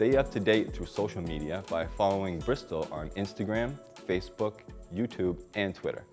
Stay up to date through social media by following Bristol on Instagram, Facebook, YouTube, and Twitter.